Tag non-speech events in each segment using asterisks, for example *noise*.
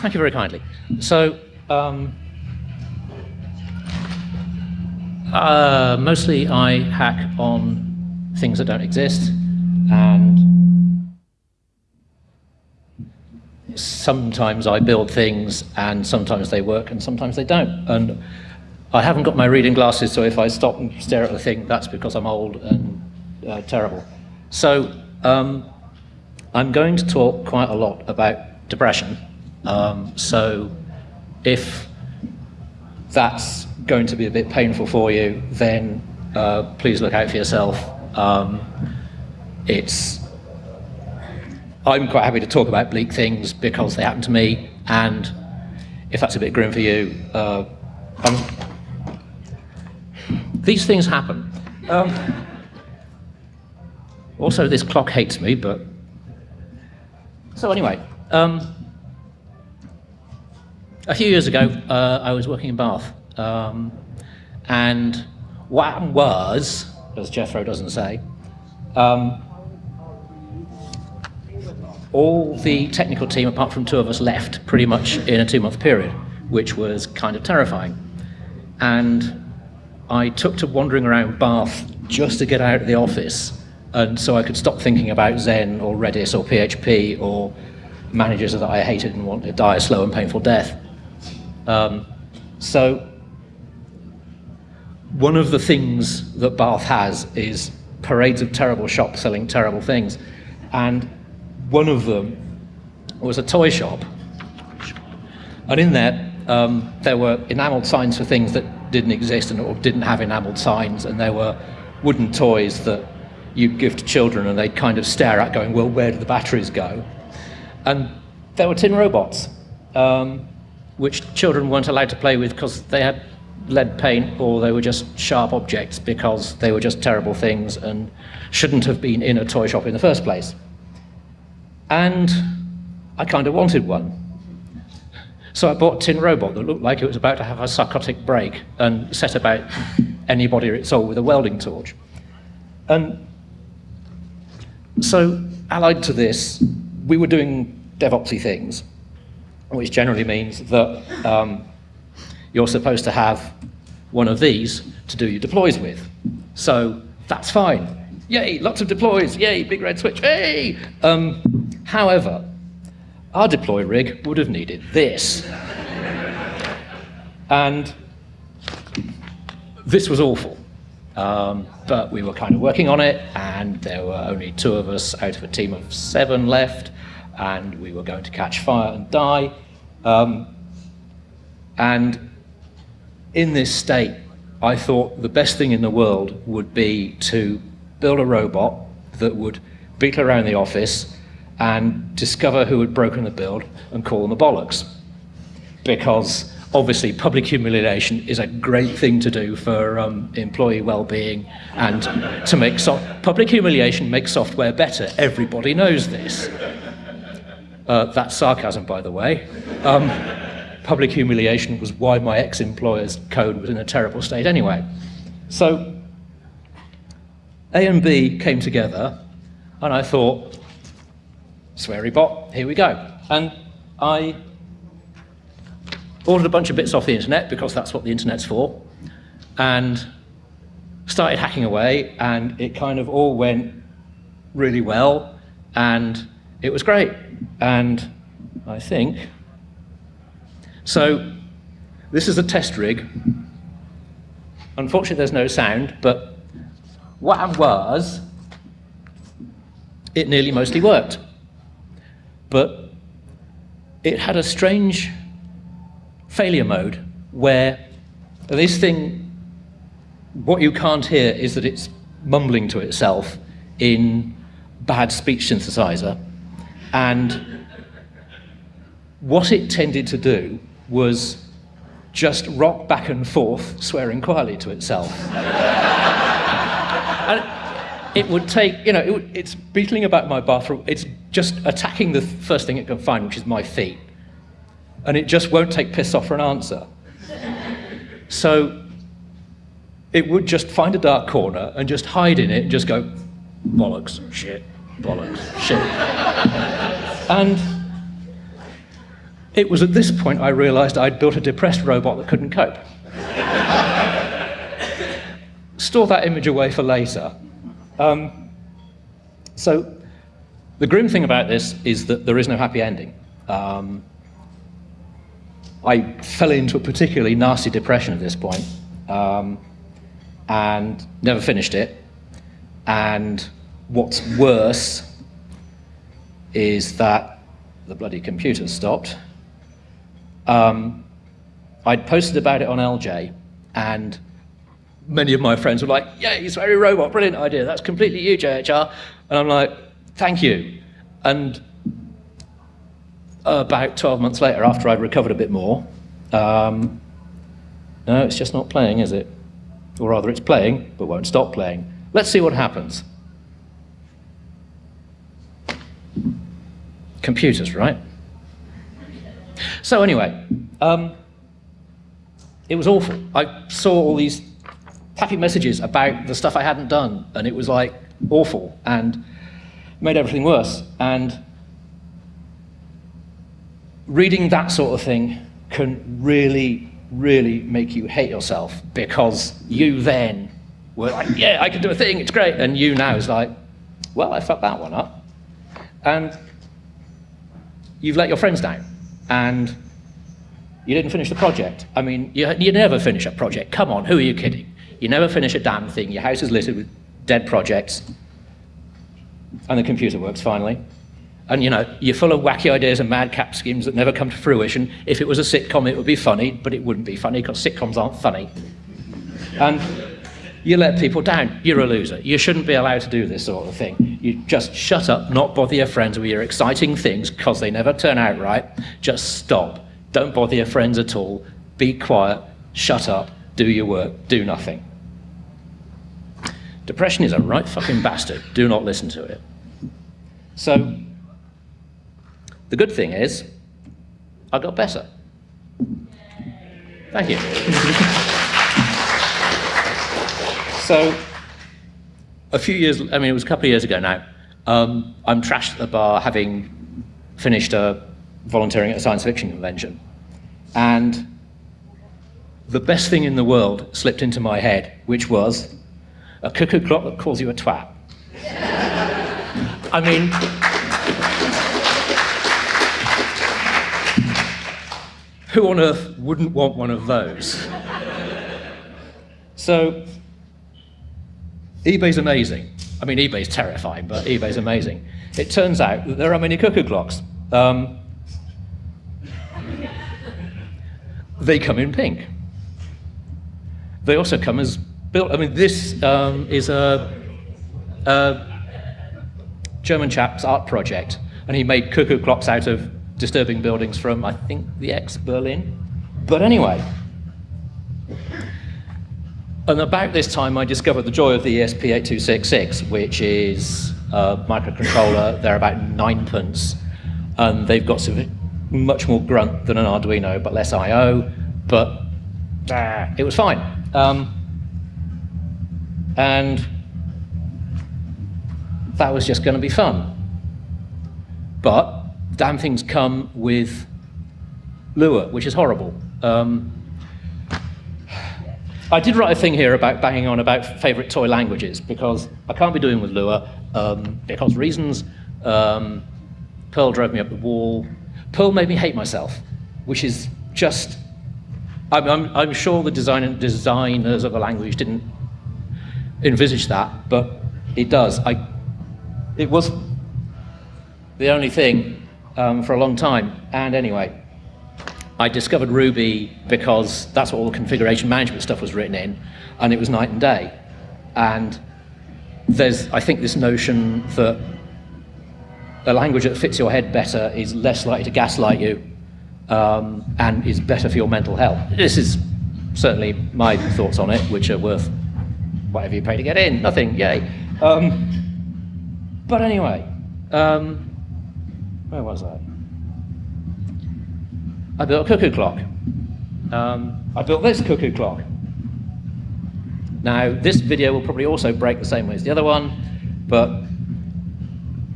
Thank you very kindly. So, um, uh, mostly I hack on things that don't exist, and sometimes I build things, and sometimes they work, and sometimes they don't. And I haven't got my reading glasses, so if I stop and stare at the thing, that's because I'm old and uh, terrible. So, um, I'm going to talk quite a lot about depression um, so if that's going to be a bit painful for you, then uh, please look out for yourself. Um, it's, I'm quite happy to talk about bleak things because they happen to me, and if that's a bit grim for you, uh, these things happen. Also, this clock hates me, but... So anyway, um, a few years ago, uh, I was working in Bath, um, and what happened was, as Jethro doesn't say, um, all the technical team, apart from two of us, left pretty much in a two-month period, which was kind of terrifying. And I took to wandering around Bath just to get out of the office, and so I could stop thinking about Zen or Redis or PHP or managers that I hated and wanted to die a slow and painful death. Um, so one of the things that Bath has is parades of terrible shops selling terrible things. And one of them was a toy shop. And in there, um, there were enameled signs for things that didn't exist and or didn't have enameled signs. And there were wooden toys that you'd give to children and they'd kind of stare at going, well, where do the batteries go? And there were tin robots. Um, which children weren't allowed to play with because they had lead paint or they were just sharp objects because they were just terrible things and shouldn't have been in a toy shop in the first place. And I kind of wanted one. So I bought a tin robot that looked like it was about to have a psychotic break and set about anybody it saw with a welding torch. And so allied to this, we were doing DevOpsy things which generally means that um, you're supposed to have one of these to do your deploys with. So that's fine. Yay, lots of deploys. Yay, big red switch. Hey! Um, however, our deploy rig would have needed this. and this was awful. Um, but we were kind of working on it, and there were only two of us out of a team of seven left and we were going to catch fire and die. Um, and in this state, I thought the best thing in the world would be to build a robot that would beetle around the office and discover who had broken the build and call them the bollocks. Because obviously public humiliation is a great thing to do for um, employee well-being and to make so public humiliation makes software better. Everybody knows this. Uh, that's sarcasm, by the way. Um, public humiliation was why my ex-employer's code was in a terrible state anyway. So A and B came together, and I thought, sweary bot, here we go. And I ordered a bunch of bits off the internet, because that's what the internet's for, and started hacking away, and it kind of all went really well, and it was great. And I think, so this is a test rig. Unfortunately, there's no sound, but what was, it nearly mostly worked. But it had a strange failure mode where this thing, what you can't hear is that it's mumbling to itself in bad speech synthesizer. And what it tended to do was just rock back and forth, swearing quietly to itself. *laughs* and it would take, you know, it would, it's beetling about my bathroom, it's just attacking the first thing it can find, which is my feet. And it just won't take piss off for an answer. So it would just find a dark corner and just hide in it and just go, bollocks, shit, bollocks, shit. and it was at this point I realized I'd built a depressed robot that couldn't cope. Store that image away for later. Um, so the grim thing about this is that there is no happy ending. Um, I fell into a particularly nasty depression at this point, um, and never finished it. And what's worse is that the bloody computer stopped. Um, I'd posted about it on LJ, and many of my friends were like, yeah, it's very robot, brilliant idea, that's completely you, JHR. And I'm like, thank you. And about 12 months later, after I'd recovered a bit more, um, no, it's just not playing, is it? Or rather, it's playing, but won't stop playing. Let's see what happens. Computers, right? So anyway, um, it was awful. I saw all these happy messages about the stuff I hadn't done, and it was like awful, and made everything worse. And reading that sort of thing can really, really make you hate yourself because you then were like, yeah, I can do a thing, it's great. And you now is like, well, I fucked that one up. And you've let your friends down. And you didn't finish the project. I mean, you, you never finish a project. Come on, who are you kidding? You never finish a damn thing. Your house is littered with dead projects. And the computer works finally. And you know, you're full of wacky ideas and madcap schemes that never come to fruition. If it was a sitcom, it would be funny, but it wouldn't be funny because sitcoms aren't funny. And you let people down. You're a loser. You shouldn't be allowed to do this sort of thing. You just shut up, not bother your friends with your exciting things because they never turn out right. Just stop. Don't bother your friends at all. Be quiet. Shut up. Do your work. Do nothing. Depression is a right fucking bastard. Do not listen to it. So, the good thing is, I got better. Thank you. *laughs* so, a few years, I mean, it was a couple of years ago now, um, I'm trashed at the bar having finished a volunteering at a science fiction convention. And the best thing in the world slipped into my head, which was a cuckoo clock that calls you a twat. *laughs* I mean, Who on earth wouldn't want one of those? so, eBay's amazing. I mean, eBay's terrifying, but eBay's amazing. It turns out that there are many cuckoo clocks. Um, they come in pink. They also come as built. I mean, this um, is a, a German chap's art project, and he made cuckoo clocks out of disturbing buildings from, I think, the ex-Berlin. But anyway, and about this time I discovered the joy of the ESP8266, which is a microcontroller. They're about ninepence, and they've got some, much more grunt than an Arduino, but less I/O. But ah, it was fine, um, and that was just going to be fun. But damn things come with Lua, which is horrible. Um, I did write a thing here about banging on about favorite toy languages because I can't be doing with Lua um, because reasons. Um, Perl drove me up the wall. Perl made me hate myself, which is just. I'm, I'm, I'm sure the design, designers of the language didn't envisage that, but it does. I, it was the only thing um, for a long time. And anyway, I discovered Ruby because that's what all the configuration management stuff was written in, and it was night and day. And there's, I think, this notion that a language that fits your head better is less likely to gaslight you um, and is better for your mental health. This is certainly my thoughts on it, which are worth whatever you pay to get in. Nothing, yay. Um, but anyway, um, where was I? I built a cuckoo clock. Um, I built this cuckoo clock. Now, this video will probably also break the same way as the other one, But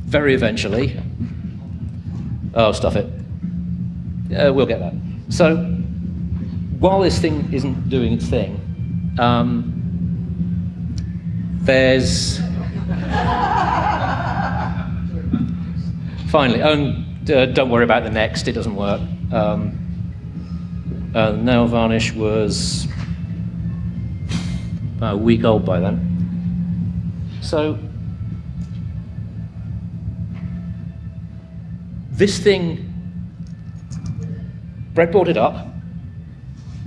very eventually, oh, stuff it. Uh, we'll get that. So while this thing isn't doing its thing, um, there's finally, oh, uh, don't worry about the next, it doesn't work. Um, uh, nail varnish was a week old by then. So this thing breadboarded up,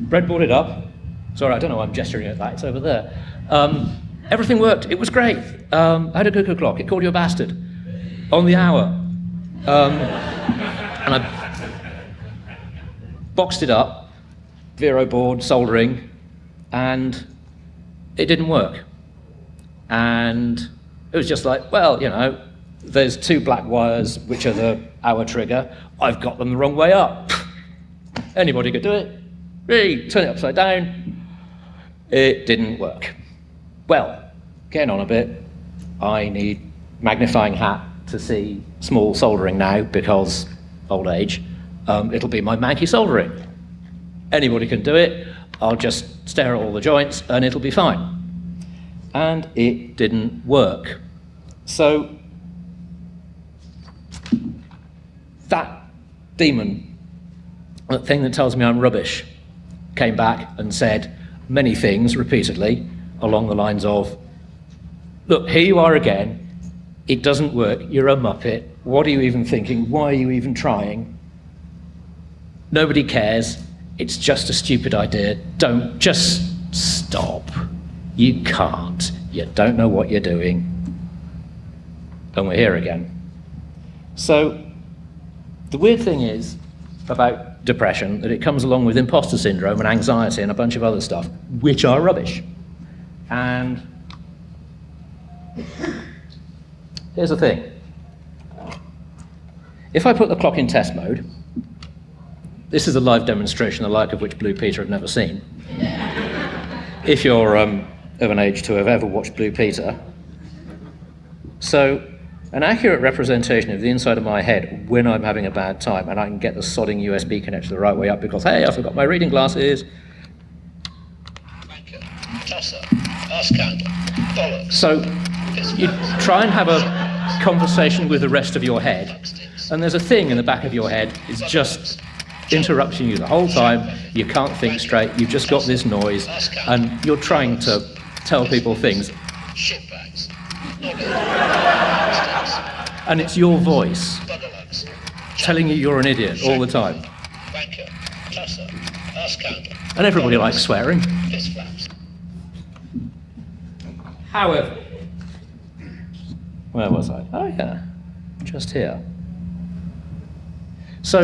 breadboarded up. Sorry, I don't know why I'm gesturing at that, it's over there. Um, everything worked, it was great. Um, I had a cuckoo clock, it called you a bastard on the hour. Um, and I boxed it up, Vero board, soldering, and it didn't work. And it was just like, well, you know, there's two black wires, which are the hour trigger. I've got them the wrong way up. *laughs* Anybody could do it. Really, turn it upside down. It didn't work. Well, getting on a bit, I need magnifying hat to see small soldering now because old age. Um, it'll be my manky soldering. Anybody can do it. I'll just stare at all the joints and it'll be fine. And it didn't work. So that demon, that thing that tells me I'm rubbish, came back and said many things repeatedly along the lines of, look, here you are again, it doesn't work, you're a muppet, what are you even thinking, why are you even trying? Nobody cares, it's just a stupid idea, don't, just stop. You can't, you don't know what you're doing. And we're here again. So the weird thing is about depression that it comes along with imposter syndrome and anxiety and a bunch of other stuff, which are rubbish. And here's the thing. If I put the clock in test mode, this is a live demonstration, the like of which Blue Peter have never seen. *laughs* if you're um, of an age to have ever watched Blue Peter. So an accurate representation of the inside of my head when I'm having a bad time and I can get the sodding USB connector the right way up because, hey, I forgot my reading glasses. So you try and have a conversation with the rest of your head and there's a thing in the back of your head is just interrupting you the whole time. You can't think straight. You've just got this noise and you're trying to tell people things. And it's your voice telling you you're an idiot all the time. And everybody likes swearing. However, where was I? Oh yeah, just here. So,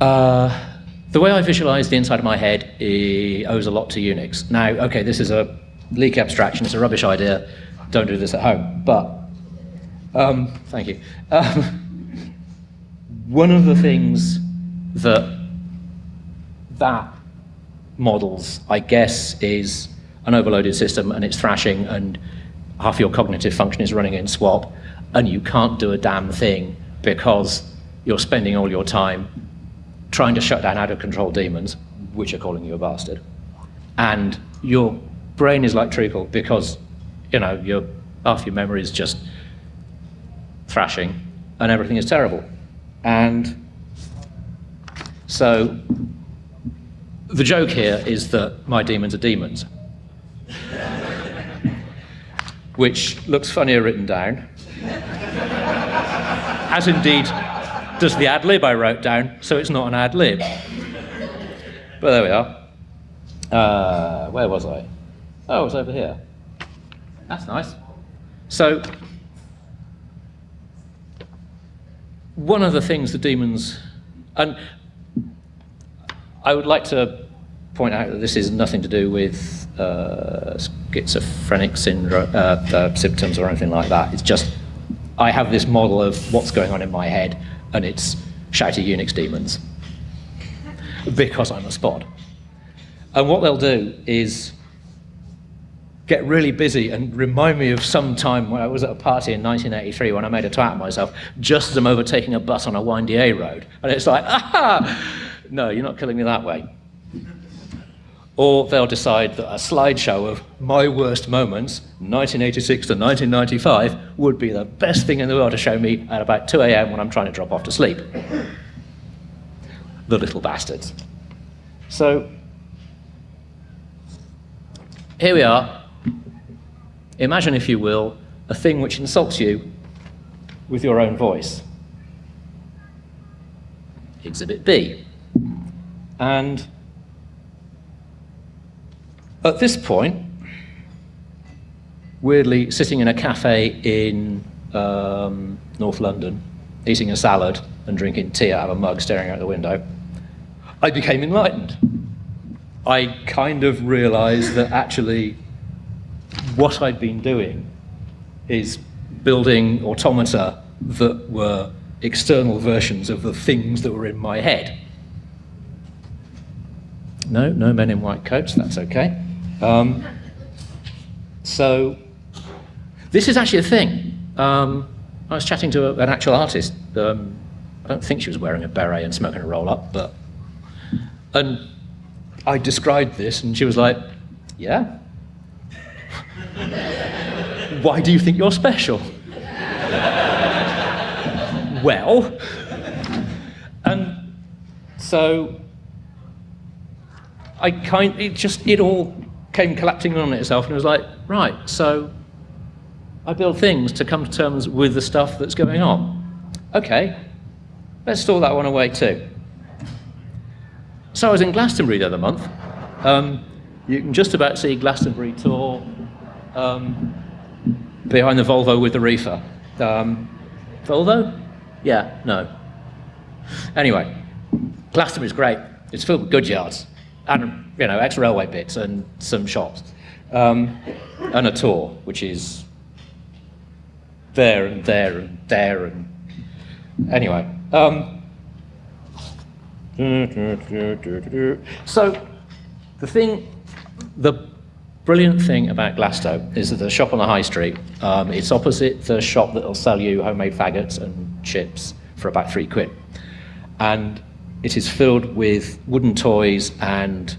uh, the way I visualize the inside of my head owes a lot to Unix. Now, okay, this is a leak abstraction, it's a rubbish idea, don't do this at home. But, um, thank you. Um, one of the things that that models, I guess, is an overloaded system and it's thrashing and half your cognitive function is running in swap and you can't do a damn thing because you're spending all your time trying to shut down out of control demons, which are calling you a bastard. And your brain is like treacle because you know, your, half your memory is just thrashing and everything is terrible. And so the joke here is that my demons are demons. Which looks funnier written down. As indeed does the ad lib I wrote down, so it's not an ad lib. But there we are. Uh, where was I? Oh, it was over here. That's nice. So, one of the things the demons, and I would like to point out that this is nothing to do with uh, schizophrenic syndrome, uh, uh, symptoms or anything like that. It's just, I have this model of what's going on in my head, and it's shouty Unix demons. because I'm a spot. And what they'll do is get really busy and remind me of some time when I was at a party in 1983 when I made a twat of myself just as I'm overtaking a bus on a windy A road. And it's like, *laughs* aha! No, you're not killing me that way. Or they'll decide that a slideshow of my worst moments, 1986 to 1995, would be the best thing in the world to show me at about 2 a.m. when I'm trying to drop off to sleep. The little bastards. So, here we are. Imagine, if you will, a thing which insults you with your own voice. Exhibit B. And at this point, weirdly sitting in a cafe in um, North London, eating a salad and drinking tea out of a mug, staring out the window, I became enlightened. I kind of realized that actually what I'd been doing is building automata that were external versions of the things that were in my head. No, no men in white coats, that's okay. Um, so, this is actually a thing. Um, I was chatting to a, an actual artist. Um, I don't think she was wearing a beret and smoking a roll up, but. And I described this, and she was like, Yeah. *laughs* Why do you think you're special? *laughs* well, and so I kind it just it all came collapsing on itself and it was like, right, so I build things to come to terms with the stuff that's going on. Okay, let's store that one away too. So I was in Glastonbury the other month. Um, you can just about see Glastonbury Tor um, behind the Volvo with the reefer. Um, Volvo? Yeah, no. Anyway, Glastonbury's great. It's filled with good yards and you know ex-railway bits and some shops, um, and a tour which is there and there and there and anyway. Um, so the thing, the brilliant thing about Glasto is that the shop on the high street, um, it's opposite the shop that'll sell you homemade faggots and chips for about three quid. And it is filled with wooden toys and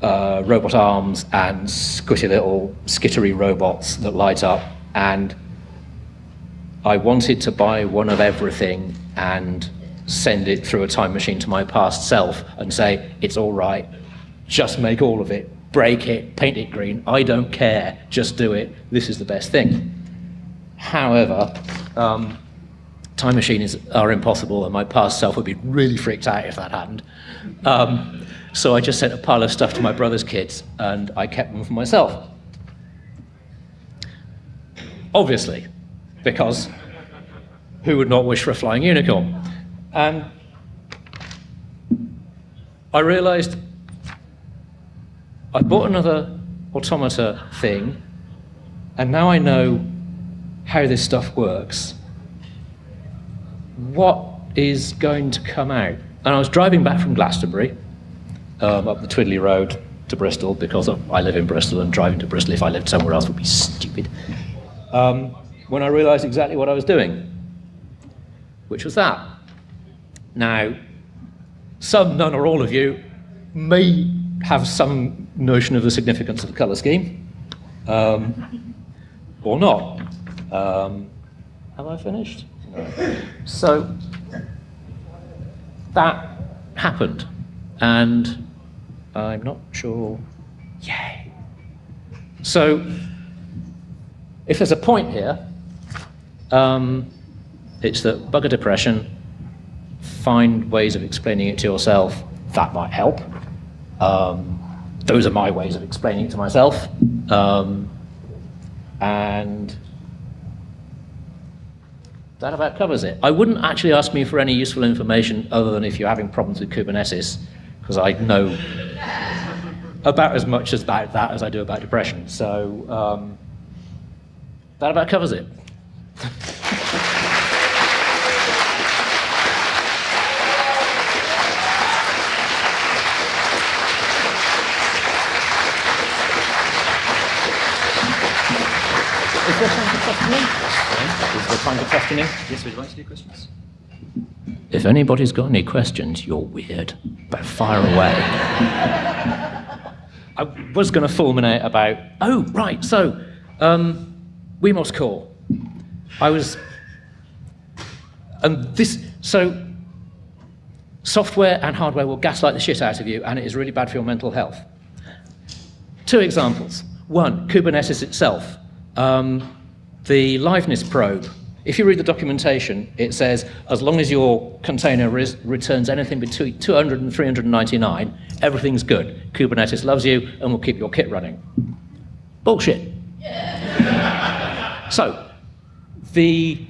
uh, robot arms and squishy little skittery robots that light up. And I wanted to buy one of everything and send it through a time machine to my past self and say, it's all right, just make all of it, break it, paint it green, I don't care, just do it, this is the best thing. However, um, time machines are impossible, and my past self would be really freaked out if that happened. Um, so I just sent a pile of stuff to my brother's kids, and I kept them for myself. Obviously, because who would not wish for a flying unicorn? And I realized I bought another automata thing, and now I know how this stuff works what is going to come out? And I was driving back from Glastonbury um, up the Twiddley Road to Bristol because I live in Bristol and driving to Bristol if I lived somewhere else would be stupid. Um, when I realized exactly what I was doing, which was that. Now, some, none, or all of you may have some notion of the significance of the colour scheme, um, or not. Um, have I finished? So that happened, and I'm not sure. Yay. So if there's a point here, um, it's that bugger depression, find ways of explaining it to yourself, that might help. Um, those are my ways of explaining it to myself. Um, and that about covers it. I wouldn't actually ask me for any useful information other than if you're having problems with Kubernetes, because I know about as much about that as I do about depression. So um, that about covers it. *laughs* Is there time for questioning? Yes, would you like to do questions? If anybody's got any questions, you're weird, but fire away. I was going to fulminate about, oh, right, so, um, Wemos Core. I was, and this, so, software and hardware will gaslight the shit out of you, and it is really bad for your mental health. Two examples. One, Kubernetes itself. Um, the liveness probe if you read the documentation, it says as long as your container returns anything between 200 and 399, everything's good. Kubernetes loves you and will keep your kit running. Bullshit. *laughs* so, the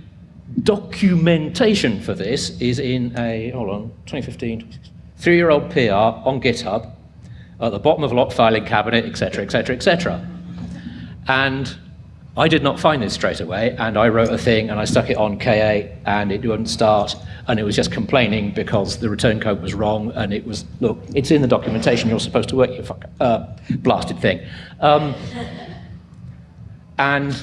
documentation for this is in a, hold on, 2015, three-year-old PR on GitHub, at the bottom of a lock filing cabinet, et cetera, etc., etc., etc. And I did not find this straight away, and I wrote a thing and I stuck it on K8 and it wouldn't start, and it was just complaining because the return code was wrong, and it was, look, it's in the documentation, you're supposed to work, you fuck, uh, blasted thing. Um, and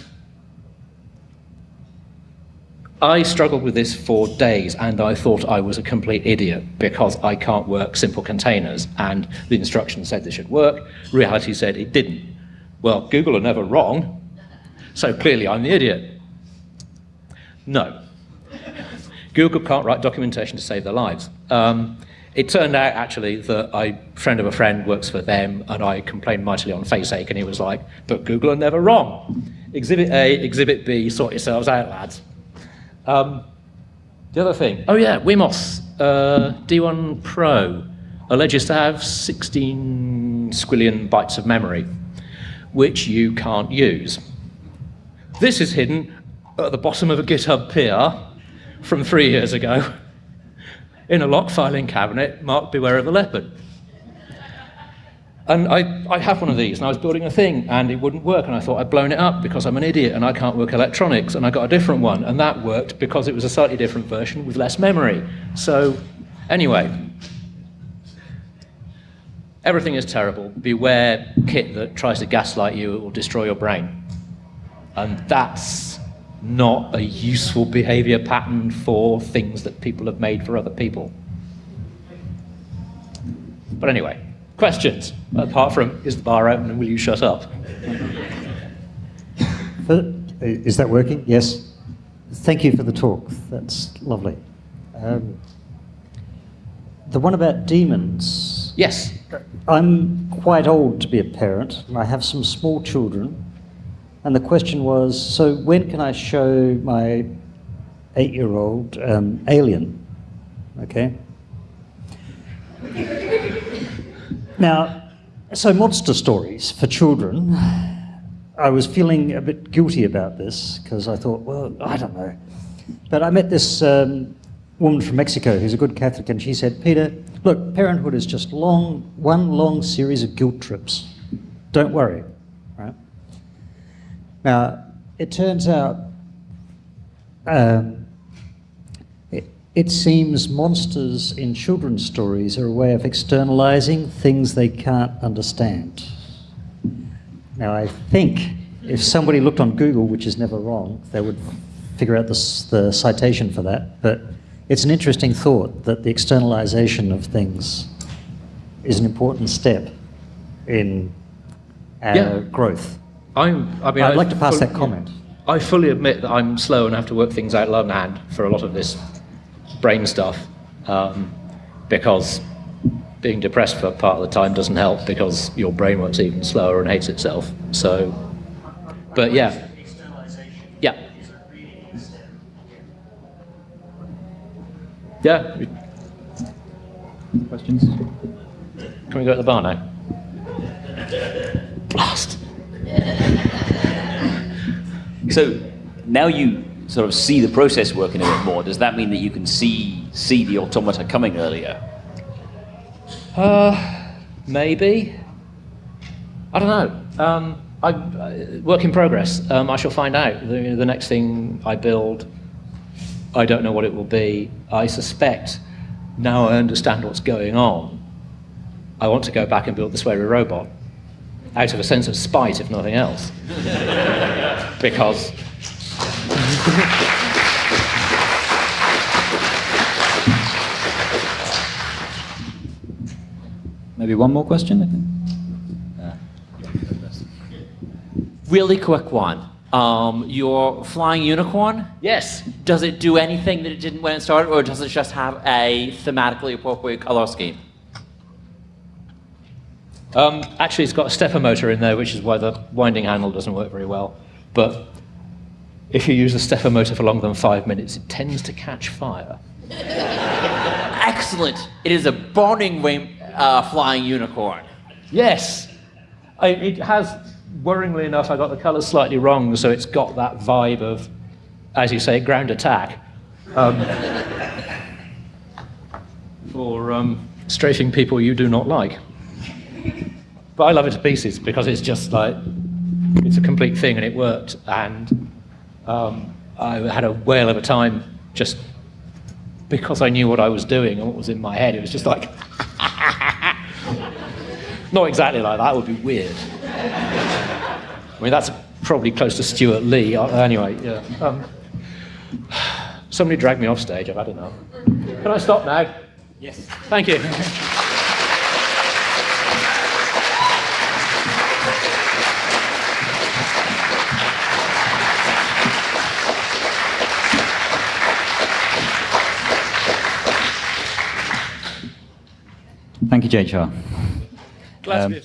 I struggled with this for days, and I thought I was a complete idiot because I can't work simple containers, and the instructions said this should work, reality said it didn't. Well, Google are never wrong, so clearly I'm the idiot. No. Google can't write documentation to save their lives. Um, it turned out actually that a friend of a friend works for them and I complained mightily on FaceAche and he was like, but Google are never wrong. Exhibit A, Exhibit B, sort yourselves out, lads. Um, the other thing, oh yeah, Wemos uh, D1 Pro alleges to have 16 squillion bytes of memory, which you can't use. This is hidden at the bottom of a GitHub PR from three years ago in a lock filing cabinet marked Beware of the Leopard. And I, I have one of these, and I was building a thing, and it wouldn't work, and I thought I'd blown it up because I'm an idiot and I can't work electronics, and I got a different one, and that worked because it was a slightly different version with less memory. So, anyway, everything is terrible. Beware kit that tries to gaslight you, it will destroy your brain. And that's not a useful behavior pattern for things that people have made for other people. But anyway, questions, apart from, is the bar open and will you shut up? Is that working? Yes. Thank you for the talk. That's lovely. Um, the one about demons. Yes. I'm quite old to be a parent, and I have some small children. And the question was, so when can I show my eight-year-old um, Alien? Okay. now, so monster stories for children. I was feeling a bit guilty about this because I thought, well, I don't know. But I met this um, woman from Mexico who's a good Catholic, and she said, Peter, look, parenthood is just long, one long series of guilt trips. Don't worry. Now, it turns out um, it, it seems monsters in children's stories are a way of externalizing things they can't understand. Now, I think if somebody looked on Google, which is never wrong, they would figure out the, the citation for that. But it's an interesting thought that the externalization of things is an important step in our yeah. growth. I'm, I mean, I'd I like to pass fully, that comment. I fully admit that I'm slow and have to work things out longhand for a lot of this brain stuff um, because being depressed for part of the time doesn't help because your brain works even slower and hates itself. So, but yeah. Yeah. Yeah. Questions? Can we go to the bar now? Blast. So now you sort of see the process working a bit more. Does that mean that you can see see the automata coming earlier? Uh, maybe. I don't know. Um, I, uh, work in progress. Um, I shall find out. The, the next thing I build, I don't know what it will be. I suspect now I understand what's going on. I want to go back and build the sweary robot out of a sense of spite, if nothing else. *laughs* because Maybe one more question, I think. Really quick one. Um, your flying unicorn, yes, does it do anything that it didn't when it started, or does it just have a thematically appropriate color scheme? Um, actually, it's got a stepper motor in there, which is why the winding handle doesn't work very well. But if you use the stepper motor for longer than five minutes, it tends to catch fire. *laughs* Excellent. It is a burning rain, uh, flying unicorn. Yes, I, it has. Worryingly enough, I got the colours slightly wrong, so it's got that vibe of, as you say, ground attack. Um, *laughs* for um, strafing people you do not like. But I love it to pieces because it's just like it's a complete thing and it worked. And um, I had a whale of a time just because I knew what I was doing and what was in my head. It was just like, *laughs* not exactly like that. Would be weird. I mean, that's probably close to Stewart Lee. Uh, Anyway, yeah. Um, *sighs* somebody dragged me off stage. I've had enough. Can I stop now? Yes. Thank you. *laughs* Thank you, JHR. Glad Um,